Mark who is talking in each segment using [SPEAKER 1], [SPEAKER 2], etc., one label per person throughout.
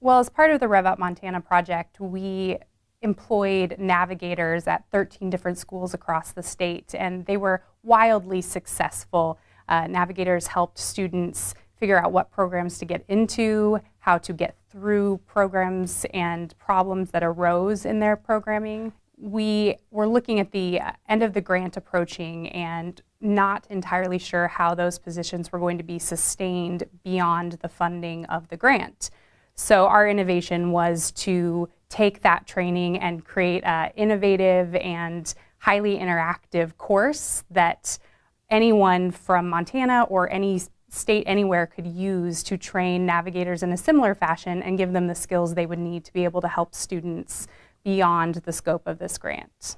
[SPEAKER 1] Well, as part of the Rev Up Montana project, we employed navigators at 13 different schools across the state, and they were wildly successful. Uh, navigators helped students figure out what programs to get into, how to get through programs and problems that arose in their programming. We were looking at the end of the grant approaching and not entirely sure how those positions were going to be sustained beyond the funding of the grant. So our innovation was to take that training and create an innovative and highly interactive course that anyone from Montana or any state anywhere could use to train navigators in a similar fashion and give them the skills they would need to be able to help students beyond the scope of this grant.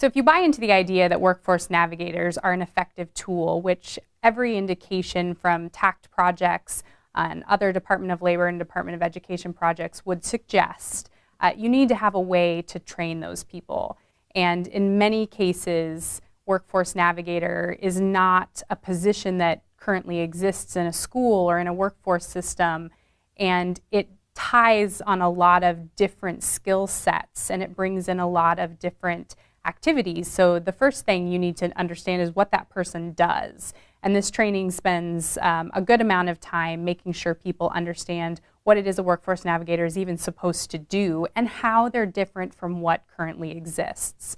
[SPEAKER 1] So if you buy into the idea that workforce navigators are an effective tool, which every indication from TAACCCT projects and other Department of Labor and Department of Education projects would suggest, uh, you need to have a way to train those people. And in many cases, workforce navigator is not a position that currently exists in a school or in a workforce system. And it ties on a lot of different skill sets and it brings in a lot of different activities. So the first thing you need to understand is what that person does. And this training spends um, a good amount of time making sure people understand what it is a workforce navigator is even supposed to do and how they're different from what currently exists.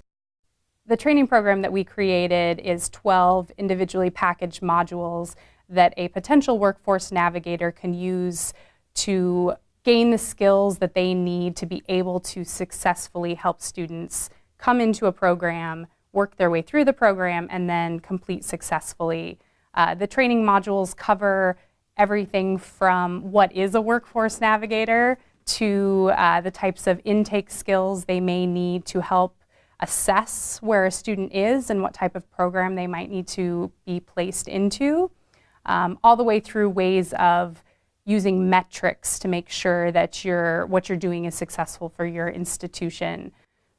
[SPEAKER 1] The training program that we created is 12 individually packaged modules that a potential workforce navigator can use to gain the skills that they need to be able to successfully help students come into a program, work their way through the program, and then complete successfully. Uh, the training modules cover everything from what is a workforce navigator to uh, the types of intake skills they may need to help assess where a student is and what type of program they might need to be placed into, um, all the way through ways of using metrics to make sure that you what you're doing is successful for your institution.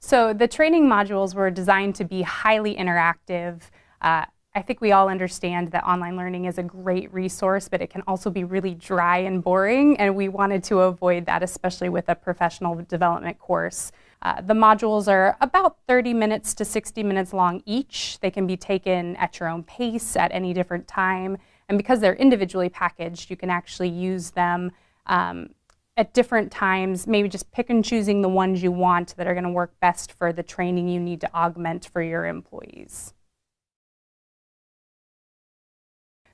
[SPEAKER 1] So the training modules were designed to be highly interactive. Uh, I think we all understand that online learning is a great resource, but it can also be really dry and boring, and we wanted to avoid that, especially with a professional development course. Uh, the modules are about 30 minutes to 60 minutes long each. They can be taken at your own pace at any different time, and because they're individually packaged, you can actually use them um, at different times, maybe just pick and choosing the ones you want that are going to work best for the training you need to augment for your employees.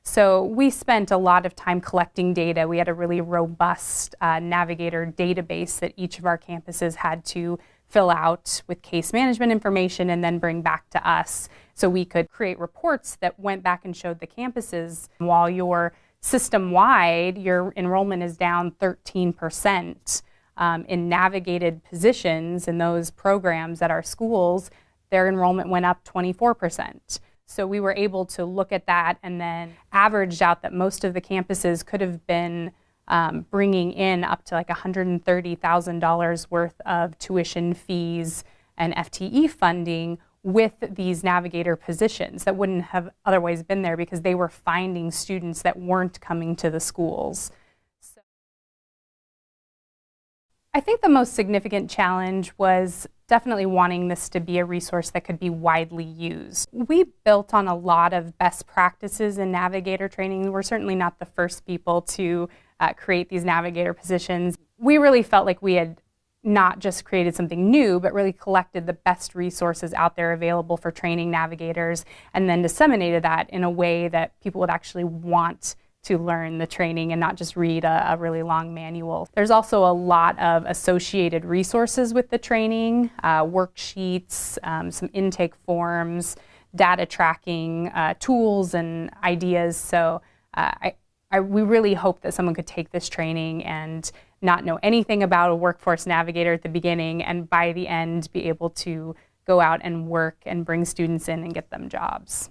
[SPEAKER 1] So we spent a lot of time collecting data. We had a really robust uh, Navigator database that each of our campuses had to fill out with case management information and then bring back to us. So we could create reports that went back and showed the campuses while you're system-wide, your enrollment is down 13%. Um, in navigated positions in those programs at our schools, their enrollment went up 24%. So we were able to look at that and then averaged out that most of the campuses could have been um, bringing in up to like $130,000 worth of tuition fees and FTE funding with these navigator positions that wouldn't have otherwise been there because they were finding students that weren't coming to the schools. So I think the most significant challenge was definitely wanting this to be a resource that could be widely used. We built on a lot of best practices in navigator training. We're certainly not the first people to uh, create these navigator positions. We really felt like we had not just created something new, but really collected the best resources out there available for training navigators and then disseminated that in a way that people would actually want to learn the training and not just read a, a really long manual. There's also a lot of associated resources with the training, uh, worksheets, um, some intake forms, data tracking, uh, tools and ideas. So uh, I, I, we really hope that someone could take this training and not know anything about a workforce navigator at the beginning and by the end be able to go out and work and bring students in and get them jobs.